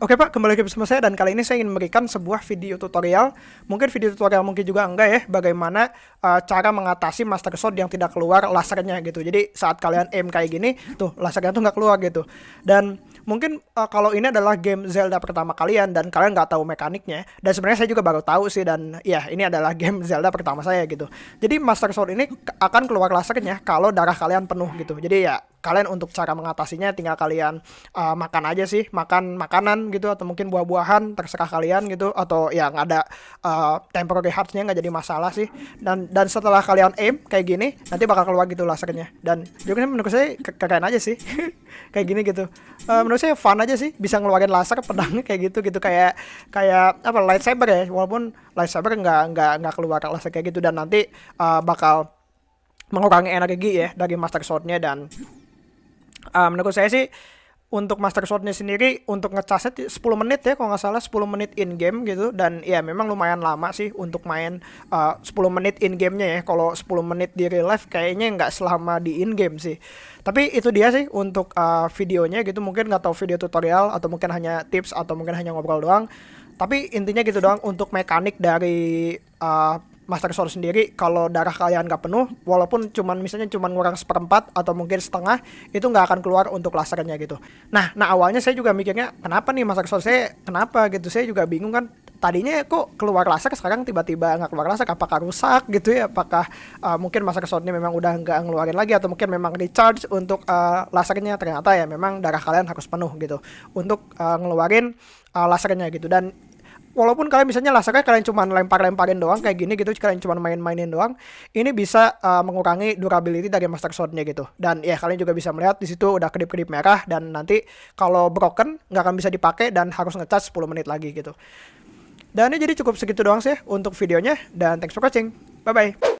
Oke Pak, kembali lagi bersama saya dan kali ini saya ingin memberikan sebuah video tutorial. Mungkin video tutorial mungkin juga enggak ya Bagaimana uh, cara mengatasi Master Sword yang tidak keluar lasernya gitu. Jadi saat kalian aim kayak gini, tuh lasernya tuh nggak keluar gitu. Dan mungkin uh, kalau ini adalah game Zelda pertama kalian dan kalian nggak tahu mekaniknya dan sebenarnya saya juga baru tahu sih dan ya ini adalah game Zelda pertama saya gitu. Jadi Master Sword ini akan keluar lasernya kalau darah kalian penuh gitu. Jadi ya kalian untuk cara mengatasinya tinggal kalian uh, makan aja sih makan makanan gitu atau mungkin buah-buahan terserah kalian gitu atau yang ada uh, temporary heartsnya nggak jadi masalah sih. Dan dan setelah kalian aim kayak gini nanti bakal keluar gitu lasernya dan juga menurut saya keren aja sih kayak gini gitu. Uh, menurut saya fun aja sih bisa ngeluarin laser pedangnya kayak gitu gitu. Kayak kayak apa lightsaber ya walaupun lightsaber nggak nggak nggak keluar laser kayak gitu. Dan nanti uh, bakal mengurangi energi ya dari master swordnya dan uh, menurut saya sih untuk Master Swordnya sendiri untuk ngecasnya 10 menit ya kalau nggak salah 10 menit in game gitu. Dan ya memang lumayan lama sih untuk main uh, 10 menit in gamenya ya. Kalau 10 menit di real life kayaknya nggak selama di in game sih. Tapi itu dia sih untuk uh, videonya gitu. Mungkin nggak tahu video tutorial atau mungkin hanya tips atau mungkin hanya ngobrol doang. Tapi intinya gitu doang untuk mekanik dari uh, Master Sword sendiri kalau darah kalian nggak penuh walaupun cuman misalnya cuman ngurang seperempat atau mungkin setengah itu nggak akan keluar untuk lasernya gitu. Nah nah awalnya saya juga mikirnya kenapa nih Master Sword? Saya kenapa gitu? Saya juga bingung kan tadinya kok keluar laser sekarang tiba-tiba nggak keluar laser apakah rusak gitu ya? Apakah uh, mungkin Master Sword ini memang udah nggak ngeluarin lagi atau mungkin memang recharge untuk uh, lasernya? Ternyata ya memang darah kalian harus penuh gitu untuk uh, ngeluarin uh, lasernya gitu. Dan walaupun kalian misalnya lasernya kalian cuma lempar-lemparin doang kayak gini gitu kalian cuma main-mainin doang ini bisa uh, mengurangi durability dari master swordnya gitu. Dan ya kalian juga bisa melihat di situ udah kedip-kedip merah dan nanti kalau broken nggak akan bisa dipakai dan harus ngecas 10 menit lagi gitu. Dan ini jadi cukup segitu doang sih untuk videonya dan thanks for watching. Bye bye